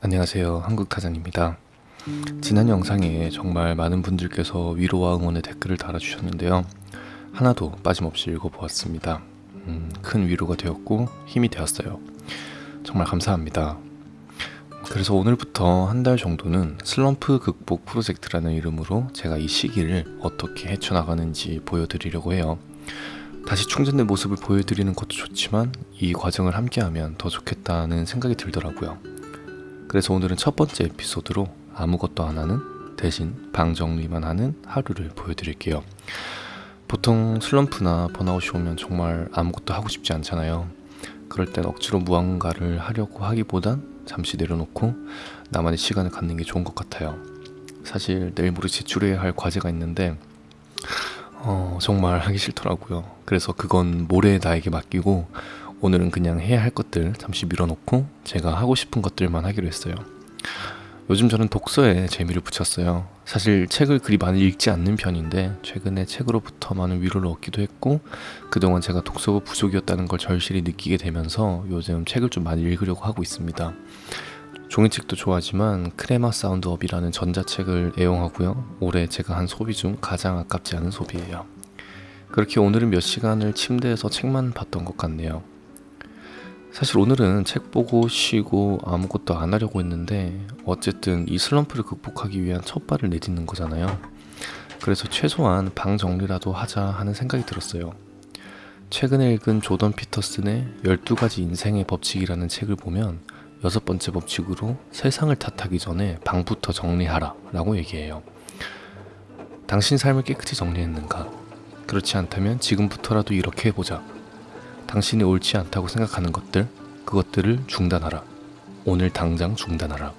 안녕하세요. 한국타잔입니다. 지난 영상에 정말 많은 분들께서 위로와 응원의 댓글을 달아주셨는데요. 하나도 빠짐없이 읽어보았습니다. 음, 큰 위로가 되었고 힘이 되었어요. 정말 감사합니다. 그래서 오늘부터 한 달 정도는 슬럼프 극복 프로젝트라는 이름으로 제가 이 시기를 어떻게 헤쳐나가는지 보여드리려고 해요. 다시 충전된 모습을 보여드리는 것도 좋지만 이 과정을 함께하면 더 좋겠다는 생각이 들더라고요 그래서 오늘은 첫 번째 에피소드로 아무것도 안 하는 대신 방 정리만 하는 하루를 보여드릴게요. 보통 슬럼프나 번아웃이 오면 정말 아무것도 하고 싶지 않잖아요. 그럴 땐 억지로 무언가를 하려고 하기보단 잠시 내려놓고 나만의 시간을 갖는 게 좋은 것 같아요. 사실 내일 모레 제출해야 할 과제가 있는데 어, 정말 하기 싫더라고요. 그래서 그건 모레 나에게 맡기고 오늘은 그냥 해야 할 것들 잠시 밀어놓고 제가 하고 싶은 것들만 하기로 했어요. 요즘 저는 독서에 재미를 붙였어요. 사실 책을 그리 많이 읽지 않는 편인데 최근에 책으로부터 많은 위로를 얻기도 했고 그동안 제가 독서가 부족이었다는 걸 절실히 느끼게 되면서 요즘 책을 좀 많이 읽으려고 하고 있습니다. 종이책도 좋아하지만 크레마 사운드업이라는 전자책을 애용하고요. 올해 제가 한 소비 중 가장 아깝지 않은 소비예요. 그렇게 오늘은 몇 시간을 침대에서 책만 봤던 것 같네요. 사실 오늘은 책 보고 쉬고 아무것도 안 하려고 했는데 어쨌든 이 슬럼프를 극복하기 위한 첫 발을 내딛는 거잖아요. 그래서 최소한 방 정리라도 하자 하는 생각이 들었어요. 최근에 읽은 조던 피터슨의 12가지 인생의 법칙이라는 책을 보면 여섯 번째 법칙으로 세상을 탓하기 전에 방부터 정리하라 라고 얘기해요. 당신 삶을 깨끗이 정리했는가? 그렇지 않다면 지금부터라도 이렇게 해보자. 당신이 옳지 않다고 생각하는 것들, 그것들을 중단하라. 오늘 당장 중단하라.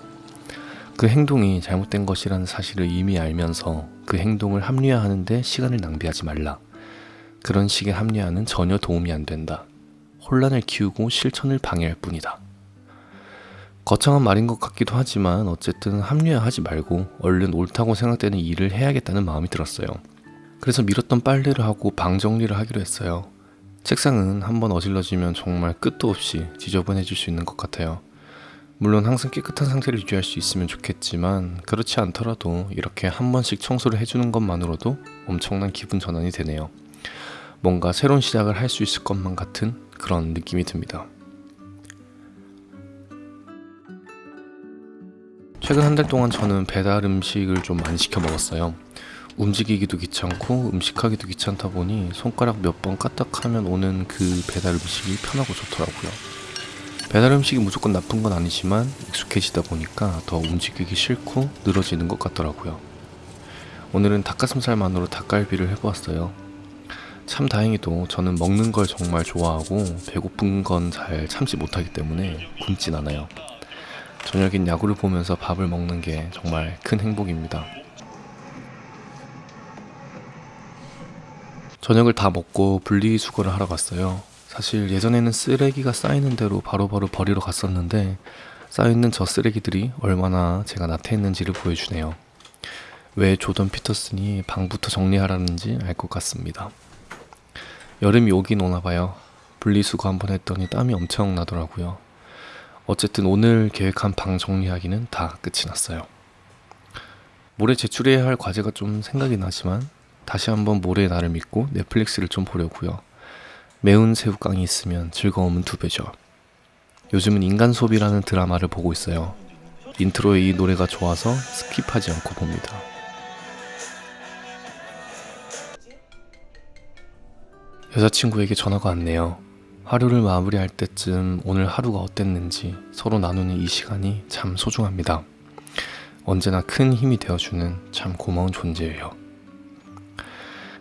그 행동이 잘못된 것이라는 사실을 이미 알면서 그 행동을 합리화하는데 시간을 낭비하지 말라. 그런 식의 합리화는 전혀 도움이 안 된다. 혼란을 키우고 실천을 방해할 뿐이다. 거창한 말인 것 같기도 하지만 어쨌든 합리화하지 말고 얼른 옳다고 생각되는 일을 해야겠다는 마음이 들었어요. 그래서 미뤘던 빨래를 하고 방 정리를 하기로 했어요. 책상은 한번 어질러지면 정말 끝도 없이 지저분해질 수 있는 것 같아요. 물론 항상 깨끗한 상태를 유지할 수 있으면 좋겠지만 그렇지 않더라도 이렇게 한 번씩 청소를 해주는 것만으로도 엄청난 기분 전환이 되네요. 뭔가 새로운 시작을 할 수 있을 것만 같은 그런 느낌이 듭니다. 최근 한 달 동안 저는 배달 음식을 좀 많이 시켜 먹었어요. 움직이기도 귀찮고 음식하기도 귀찮다 보니 손가락 몇 번 까딱하면 오는 그 배달 음식이 편하고 좋더라고요. 배달 음식이 무조건 나쁜 건 아니지만 익숙해지다 보니까 더 움직이기 싫고 늘어지는 것 같더라고요. 오늘은 닭가슴살만으로 닭갈비를 해보았어요. 참 다행히도 저는 먹는 걸 정말 좋아하고 배고픈 건 잘 참지 못하기 때문에 굶진 않아요. 저녁엔 야구를 보면서 밥을 먹는 게 정말 큰 행복입니다. 저녁을 다 먹고 분리수거를 하러 갔어요. 사실 예전에는 쓰레기가 쌓이는 대로 바로 바로 버리러 갔었는데 쌓여있는 저 쓰레기들이 얼마나 제가 나태했는지를 보여주네요. 왜 조던 피터슨이 방부터 정리하라는지 알 것 같습니다. 여름이 오긴 오나 봐요. 분리수거 한번 했더니 땀이 엄청 나더라고요. 어쨌든 오늘 계획한 방 정리하기는 다 끝이 났어요. 모레 제출해야 할 과제가 좀 생각이 나지만 다시 한번 모레 나를 믿고 넷플릭스를 좀 보려고요. 매운 새우깡이 있으면 즐거움은 두 배죠. 요즘은 인간수업이라는 드라마를 보고 있어요. 인트로의 이 노래가 좋아서 스킵하지 않고 봅니다. 여자친구에게 전화가 왔네요. 하루를 마무리할 때쯤 오늘 하루가 어땠는지 서로 나누는 이 시간이 참 소중합니다. 언제나 큰 힘이 되어주는 참 고마운 존재예요.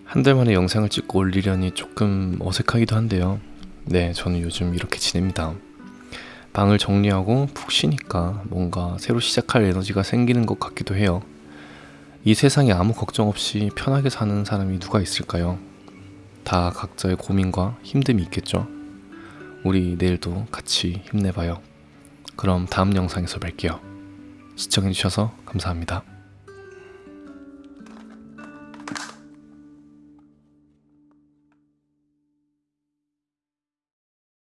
한 달 만에 영상을 찍고 올리려니 조금 어색하기도 한데요. 네, 저는 요즘 이렇게 지냅니다. 방을 정리하고 푹 쉬니까 뭔가 새로 시작할 에너지가 생기는 것 같기도 해요. 이 세상에 아무 걱정 없이 편하게 사는 사람이 누가 있을까요? 다 각자의 고민과 힘듦이 있겠죠? 우리 내일도 같이 힘내봐요. 그럼 다음 영상에서 뵐게요. 시청해주셔서 감사합니다.